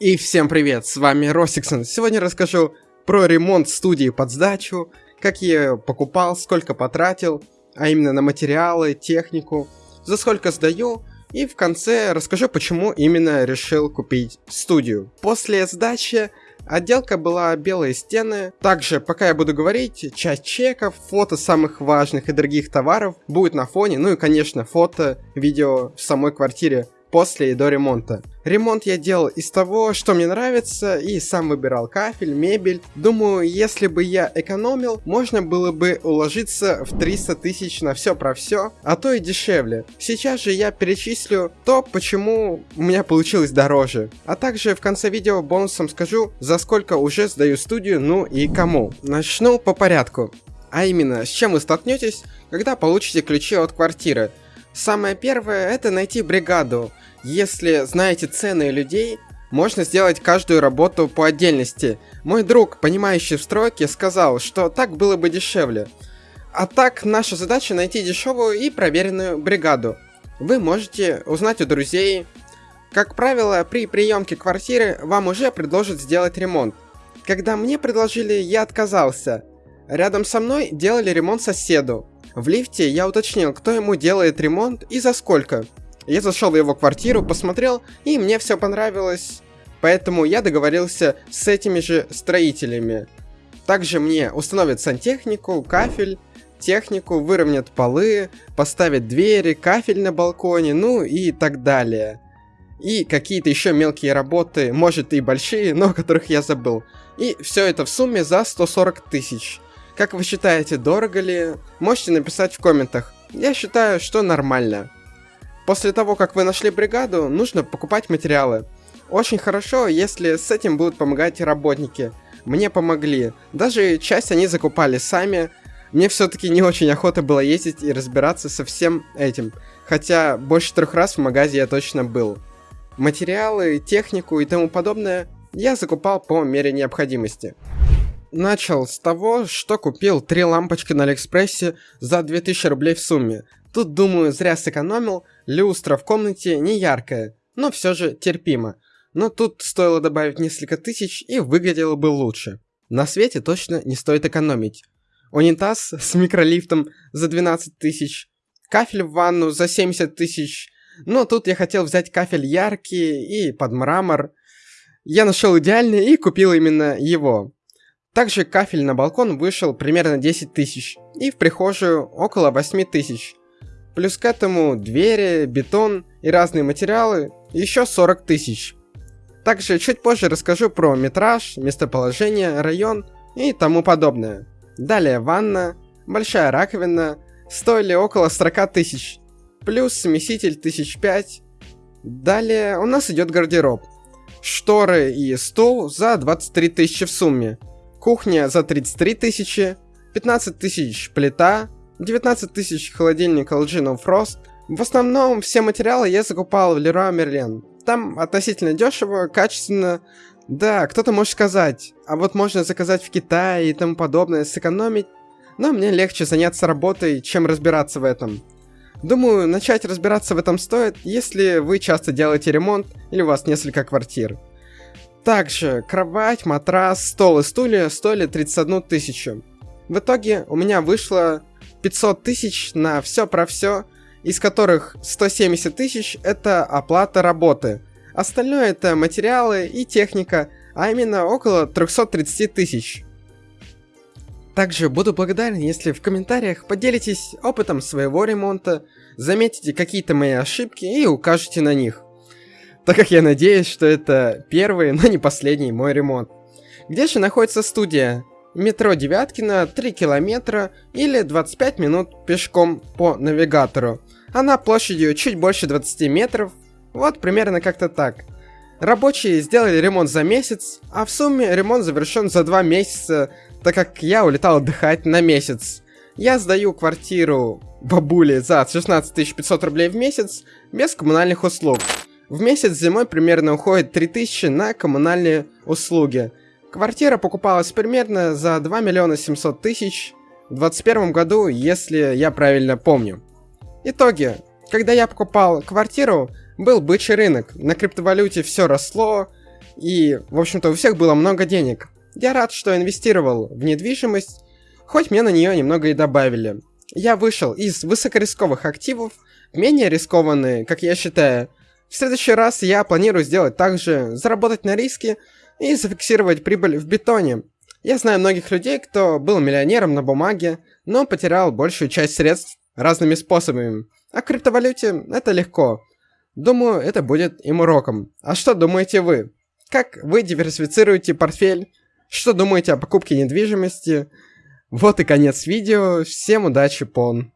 И всем привет, с вами Росиксон. Сегодня расскажу про ремонт студии под сдачу, как я ее покупал, сколько потратил, а именно на материалы, технику, за сколько сдаю, и в конце расскажу, почему именно решил купить студию. После сдачи Отделка была белые стены. Также, пока я буду говорить, часть чеков, фото самых важных и дорогих товаров будет на фоне, ну и, конечно, фото, видео в самой квартире после и до ремонта. Ремонт я делал из того, что мне нравится, и сам выбирал кафель, мебель. Думаю, если бы я экономил, можно было бы уложиться в 300 тысяч на все про все, а то и дешевле. Сейчас же я перечислю то, почему у меня получилось дороже. А также в конце видео бонусом скажу, за сколько уже сдаю студию, ну и кому. Начну по порядку. А именно, с чем вы столкнетесь, когда получите ключи от квартиры. Самое первое это найти бригаду. Если знаете цены людей, можно сделать каждую работу по отдельности. Мой друг, понимающий в стройке, сказал, что так было бы дешевле. А так, наша задача найти дешевую и проверенную бригаду. Вы можете узнать у друзей. Как правило, при приемке квартиры вам уже предложат сделать ремонт. Когда мне предложили, я отказался. Рядом со мной делали ремонт соседу. В лифте я уточнил, кто ему делает ремонт и за сколько. Я зашел в его квартиру, посмотрел, и мне все понравилось. Поэтому я договорился с этими же строителями. Также мне установят сантехнику, кафель, технику, выровнят полы, поставят двери, кафель на балконе, ну и так далее. И какие-то еще мелкие работы, может и большие, но о которых я забыл. И все это в сумме за 140 тысяч. Как вы считаете, дорого ли? Можете написать в комментах. Я считаю, что нормально. После того, как вы нашли бригаду, нужно покупать материалы. Очень хорошо, если с этим будут помогать работники. Мне помогли. Даже часть они закупали сами. Мне все-таки не очень охота было ездить и разбираться со всем этим. Хотя больше трех раз в магазе я точно был. Материалы, технику и тому подобное я закупал по мере необходимости. Начал с того, что купил три лампочки на Алиэкспрессе за 2000 рублей в сумме. Тут, думаю, зря сэкономил, люстра в комнате не яркая, но все же терпимо. Но тут стоило добавить несколько тысяч и выглядело бы лучше. На свете точно не стоит экономить. Унитаз с микролифтом за 12 тысяч, кафель в ванну за 70 тысяч, но тут я хотел взять кафель яркий и под мрамор. Я нашел идеальный и купил именно его. Также кафель на балкон вышел примерно 10 тысяч, и в прихожую около 8 тысяч. Плюс к этому двери, бетон и разные материалы еще 40 тысяч. Также чуть позже расскажу про метраж, местоположение, район и тому подобное. Далее ванна, большая раковина, стоили около 40 тысяч, плюс смеситель тысяч пять. Далее у нас идет гардероб. Шторы и стол за 23 тысячи в сумме. Кухня за 33 тысячи, 15 тысяч плита, 19 тысяч холодильник LG No Frost. В основном все материалы я закупал в Leroy Merlin. Там относительно дешево, качественно. Да, кто-то может сказать, а вот можно заказать в Китае и тому подобное, сэкономить. Но мне легче заняться работой, чем разбираться в этом. Думаю, начать разбираться в этом стоит, если вы часто делаете ремонт или у вас несколько квартир. Также кровать, матрас, стол и стулья стоили 31 тысячу. В итоге у меня вышло 500 тысяч на все про все, из которых 170 тысяч это оплата работы. Остальное это материалы и техника, а именно около 330 тысяч. Также буду благодарен, если в комментариях поделитесь опытом своего ремонта, заметите какие-то мои ошибки и укажете на них так как я надеюсь, что это первый, но не последний мой ремонт. Где же находится студия? Метро Девяткина 3 километра или 25 минут пешком по навигатору. Она площадью чуть больше 20 метров, вот примерно как-то так. Рабочие сделали ремонт за месяц, а в сумме ремонт завершен за 2 месяца, так как я улетал отдыхать на месяц. Я сдаю квартиру бабуле за 16 500 рублей в месяц без коммунальных услуг. В месяц зимой примерно уходит 3000 на коммунальные услуги. Квартира покупалась примерно за 2 миллиона 700 тысяч в 2021 году, если я правильно помню. Итоги. Когда я покупал квартиру, был бычий рынок, на криптовалюте все росло, и, в общем-то, у всех было много денег. Я рад, что инвестировал в недвижимость, хоть мне на нее немного и добавили. Я вышел из высокорисковых активов в менее рискованные, как я считаю. В следующий раз я планирую сделать так же, заработать на риске и зафиксировать прибыль в бетоне. Я знаю многих людей, кто был миллионером на бумаге, но потерял большую часть средств разными способами. А криптовалюте это легко. Думаю, это будет им уроком. А что думаете вы? Как вы диверсифицируете портфель? Что думаете о покупке недвижимости? Вот и конец видео. Всем удачи, пон.